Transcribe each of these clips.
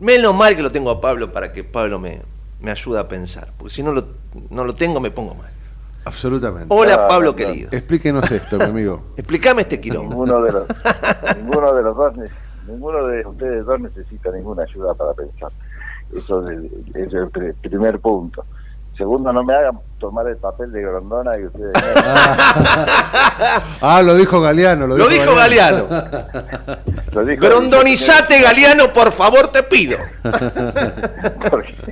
Menos mal que lo tengo a Pablo para que Pablo me, me ayude a pensar, porque si no lo, no lo tengo me pongo mal. Absolutamente. Hola Pablo querido. Explíquenos esto, mi amigo. Explícame este quilombo. Ninguno de los, ninguno de los dos, ninguno de ustedes dos necesita ninguna ayuda para pensar. Eso es el, es el pri- primer punto. Segundo, no me hagan tomar el papel de Grondona y ustedes... Ah, lo dijo Galeano. Lo, Lo dijo Galeano. Lo dijo- Grondonizate, Galeano, por favor, te pido. Porque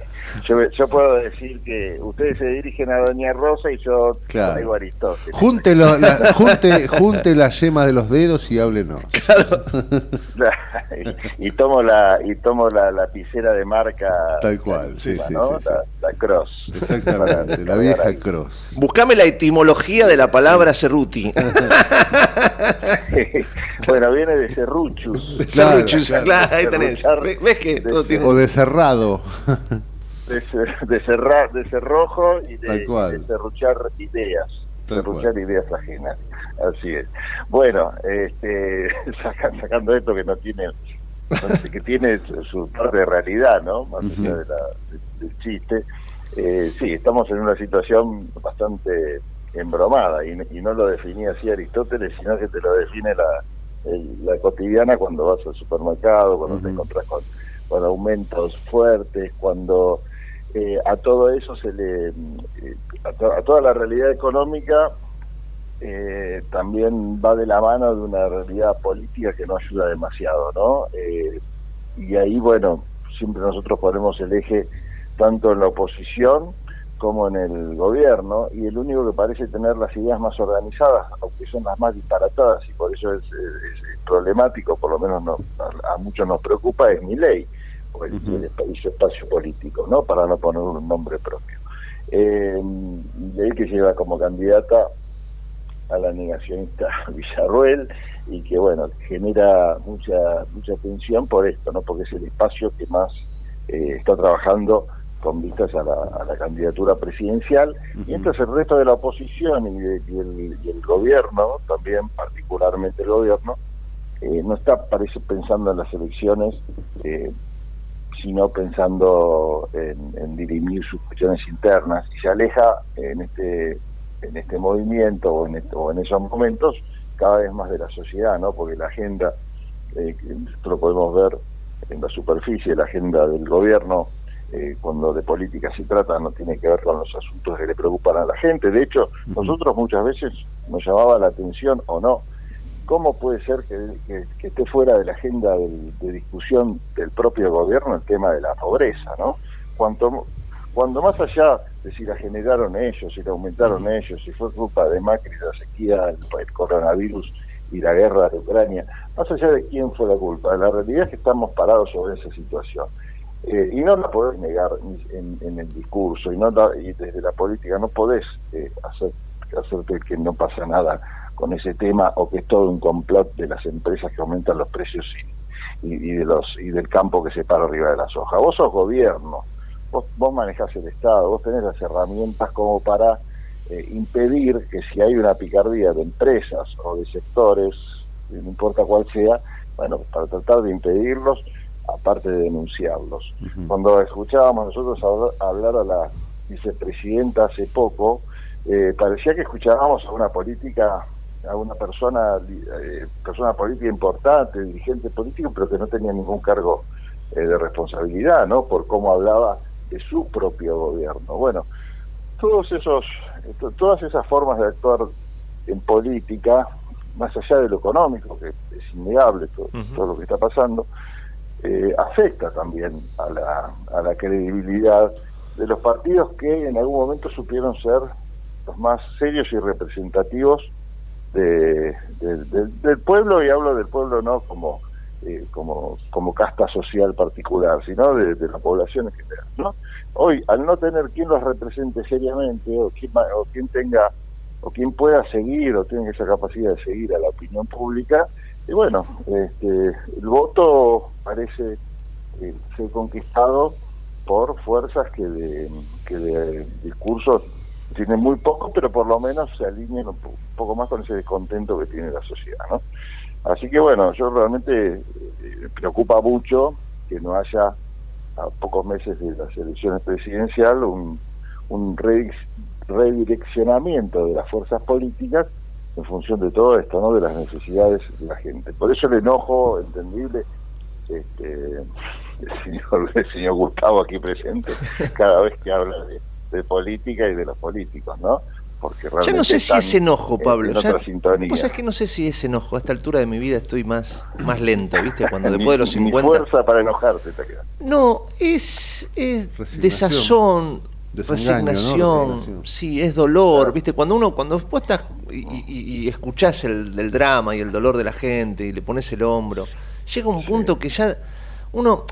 yo, yo puedo decir que ustedes se dirigen a Doña Rosa y yo Claro. traigo a Aristóteles. Junte, lo- la, junte, junte la yema de los dedos y háblenos. y, y tomo la y tomo la lapicera de marca Tal cual, sí, encima, sí, ¿no? sí, sí. La, la cross Exactamente, la vieja cross. Buscame la etimología de la palabra Cerruti. bueno viene de serruchus Claro, Serruchus, claro. claro, ahí tenés. ¿Ves que todo tiene O de cerrado. De, de cerrar de cerrojo y de, de serruchar ideas Tal serruchar ideas ajenas. Así es. Bueno este saca- sacando esto que no tiene que tiene su- parte de realidad no más allá de la- de- del chiste. Eh, sí estamos en una situación bastante embromada y, y no lo definía así Aristóteles sino que te lo define la el- la cotidiana cuando vas al supermercado cuando te encontrás con, con aumentos fuertes cuando eh, a todo eso se le eh, a, a toda la realidad económica eh, también va de la mano de una realidad política que no ayuda demasiado, ¿no? Eh, y ahí, bueno, siempre nosotros ponemos el eje tanto en la oposición como en el gobierno, y el único que parece tener las ideas más organizadas, aunque son las más disparatadas, y por eso es, es- es problemático, por lo menos no- a, a muchos nos preocupa, es mi ley, o el, y su espacio político, ¿no? Para no poner un nombre propio. Eh, ley que lleva como candidata a la negacionista Villarruel y que bueno genera mucha mucha tensión por esto no porque es el espacio que más eh, está trabajando con vistas a la, a la candidatura presidencial Ujú. mientras el resto de la oposición y, de- y el, y el gobierno también particularmente el gobierno eh, no está parece pensando en las elecciones eh, sino pensando en, en dirimir sus cuestiones internas y se aleja en este en este movimiento o en, este- o en esos momentos cada vez más de la sociedad, ¿no? Porque la agenda, eh, lo podemos ver en la superficie, la agenda del gobierno, eh, cuando de política se trata, no tiene que ver con los asuntos que le preocupan a la gente. De hecho, nosotros muchas veces nos llamaba la atención o no, ¿cómo puede ser que, que- que esté fuera de la agenda de discusión del propio gobierno el tema de la pobreza, ¿no? Cuanto, cuando más allá de si la generaron ellos, si la aumentaron ellos, si fue culpa de Macri, la sequía, el, el coronavirus y la guerra de Ucrania, más allá de quién fue la culpa, la realidad es que estamos parados sobre esa situación. Eh, y no la podés negar en, en el discurso, y, no la- y desde la política no podés eh, hacer, hacerte que no pasa nada con ese tema o que es todo un complot de las empresas que aumentan los precios y, y, y de los y del campo que se para arriba de la soja. Vos sos gobierno, vos, vos manejás el Estado, vos tenés las herramientas como para eh, impedir que si hay una picardía de empresas o de sectores, no importa cuál sea, bueno, para tratar de impedirlos, aparte de denunciarlos. Cuando escuchábamos nosotros hablar, hablar a la vicepresidenta hace poco, eh, parecía que escuchábamos a una política, a una persona, eh, persona política importante, dirigente político, pero que no tenía ningún cargo eh, de responsabilidad, ¿no? Por cómo hablaba de su propio gobierno. Bueno, todos esos, to- todas esas formas de actuar en política, más allá de lo económico, que es innegable todo lo que está pasando, eh, afecta también a la, a la credibilidad de los partidos que en algún momento supieron ser los más serios y representativos de, de- de- del pueblo, y hablo del pueblo no como eh, como, casta social particular, sino de, la población en general. ¿no? Hoy, al no tener quien los represente seriamente, o quien, o quien tenga, o quien pueda seguir, o tenga esa capacidad de seguir a la opinión pública, y bueno, este, el voto parece eh, ser conquistado por fuerzas que de, que de discursos tienen muy poco, pero por lo menos se alinean un, po- un poco más con ese descontento que tiene la sociedad, ¿no? Así que bueno, yo realmente eh, me preocupa mucho que no haya a pocos meses de las elecciones presidenciales, un, un redireccionamiento de las fuerzas políticas en función de todo esto, ¿no? de las necesidades de la gente. Por eso el enojo entendible este, el, señor, el señor Gustavo aquí presente cada vez que habla de política y de los políticos, ¿no? Porque ya no sé si es enojo, Pablo. pues es que no sé si es enojo. A esta altura de mi vida estoy más, más lento, ¿viste? Cuando después de los 50. fuerza para enojarte te queda. No, es, es desazón, resignación, sí, es dolor, ¿viste? Cuando uno, cuando vos estás y, y, escuchás el, el, drama y el dolor de la gente y le pones el hombro, llega un punto que ya uno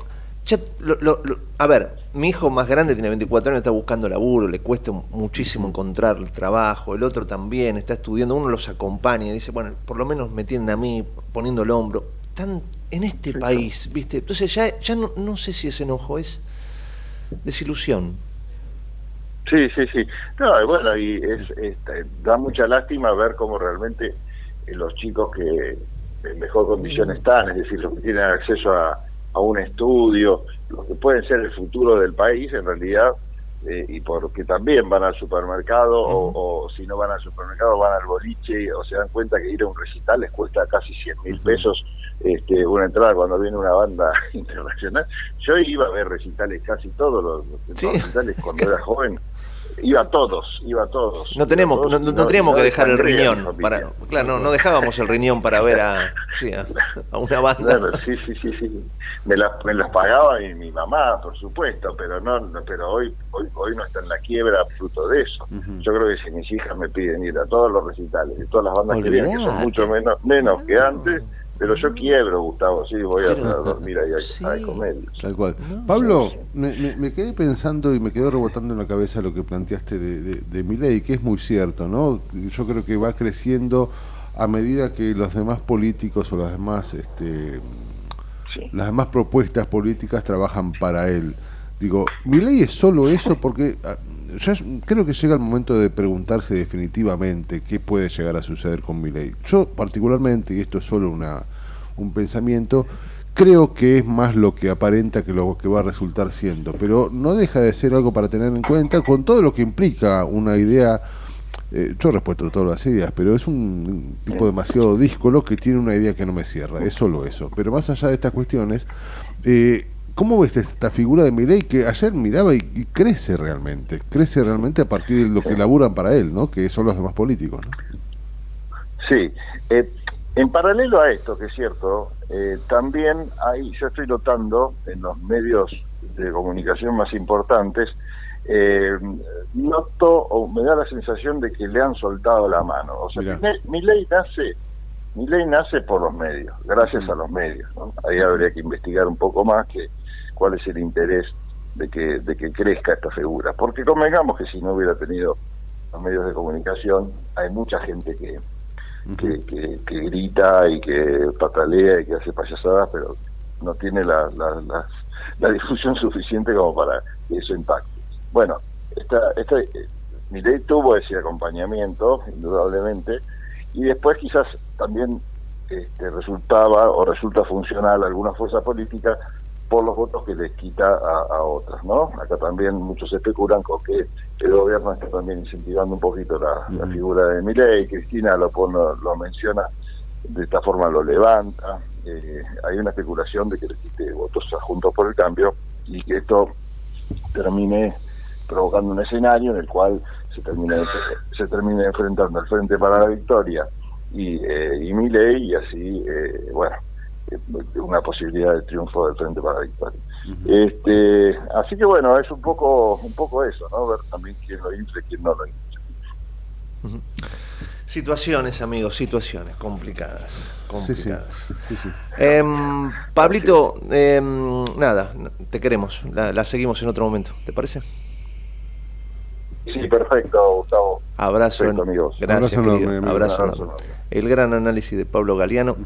a ver, mi hijo más grande tiene 24 años, está buscando laburo, le cuesta muchísimo encontrar el trabajo, el otro también está estudiando, uno los acompaña y dice, bueno, por lo menos me tienen a mí poniendo el hombro. Están en este país, ¿viste? Entonces ya, ya no, no sé si es enojo, es desilusión. Sí, sí, sí. No, bueno, y es, este, da mucha lástima ver cómo realmente eh, los chicos que en mejor condición están, es decir, los que tienen acceso a a un estudio, lo que puede ser el futuro del país en realidad, eh, y porque también van al supermercado o, si no van al supermercado van al boliche o se dan cuenta que ir a un recital les cuesta casi 100 mil pesos este, una entrada cuando viene una banda internacional. Yo iba a ver recitales casi todos los, los recitales cuando era joven iba a todos, iba a todos. No tenemos, no, teníamos que dejar el riñón para, claro, no, no dejábamos el riñón para ver a, sí, a, una banda. sí, sí, sí, sí. Me las, me las pagaba mi, mi mamá, por supuesto, pero no, pero hoy, hoy, hoy no está en la quiebra fruto de eso. Yo creo que si mis hijas me piden ir a todos los recitales, de todas las bandas que vienen, que son mucho menos, menos que antes pero yo quiebro, Gustavo, sí, voy a, dormir ahí a, comer. Tal cual. Pablo, me, me, quedé pensando y me quedó rebotando en la cabeza lo que planteaste de, de, de mi ley, que es muy cierto, ¿no? Yo creo que va creciendo a medida que los demás políticos o las demás, este, las demás propuestas políticas trabajan para él. Digo, mi ley es solo eso porque ah, ya creo que llega el momento de preguntarse definitivamente qué puede llegar a suceder con mi ley. Yo particularmente, y esto es solo una, un pensamiento, creo que es más lo que aparenta que lo que va a resultar siendo, pero no deja de ser algo para tener en cuenta con todo lo que implica una idea. Eh, yo respeto todas las ideas, pero es un tipo demasiado díscolo que tiene una idea que no me cierra, es solo eso. Pero más allá de estas cuestiones, eh, ¿Cómo ves esta figura de Milei que ayer miraba y, crece realmente? Crece realmente a partir de lo que laburan para él, ¿no? Que son los demás políticos, ¿no? Sí. Eh, en paralelo a esto, que es cierto, eh, también hay, yo estoy notando en los medios de comunicación más importantes, eh, noto o me da la sensación de que le han soltado la mano. O sea, mi, ley nace, mi ley nace por los medios, gracias a los medios. ¿no? Ahí habría que investigar un poco más que cuál es el interés de que, de que crezca esta figura. Porque convengamos que si no hubiera tenido los medios de comunicación, hay mucha gente que, que, grita y que patalea y que hace payasadas, pero no tiene la, la, la, difusión suficiente como para que eso impacte. Bueno, esta, esta, eh, mi ley tuvo ese acompañamiento, indudablemente, y después quizás también este, resultaba o resulta funcional alguna fuerza política por los votos que les quita a, otras, ¿no? Acá también muchos especulan con que el gobierno está también incentivando un poquito la, figura de Milei, Cristina lo, lo menciona, de esta forma lo levanta, eh, hay una especulación de que le quite votos a Juntos por el Cambio y que esto termine provocando un escenario en el cual se termine, se termine enfrentando al Frente para la Victoria y, eh, y Milei y así, eh, bueno, una posibilidad de triunfo del Frente para la Victoria. este, así que bueno, es un poco un poco eso, ¿no? Ver también quién lo infla y quién no lo infla. Situaciones, amigos, situaciones complicadas. complicadas. Em, Pablito, em, nada, te queremos, la, seguimos en otro momento, ¿te parece? Sí, perfecto, Gustavo. Abrazo, amigos. Gracias, abrazo, El gran análisis de Pablo Galeano.